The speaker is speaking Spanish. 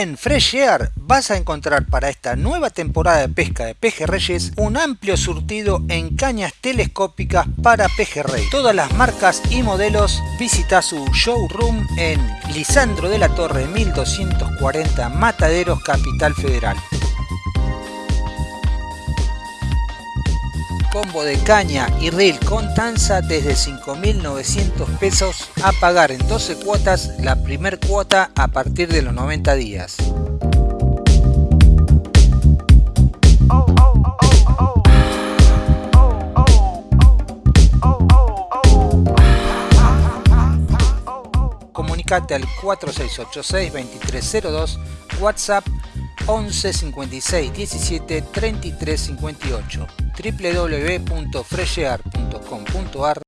En Fresh Air vas a encontrar para esta nueva temporada de pesca de pejerreyes un amplio surtido en cañas telescópicas para pejerrey. Todas las marcas y modelos visita su showroom en Lisandro de la Torre 1240 Mataderos Capital Federal. Combo de caña y reel con tanza desde 5.900 pesos a pagar en 12 cuotas la primer cuota a partir de los 90 días. Comunicate al 4686 2302 WhatsApp 11 56 17 33 58 www.freshear.com.ar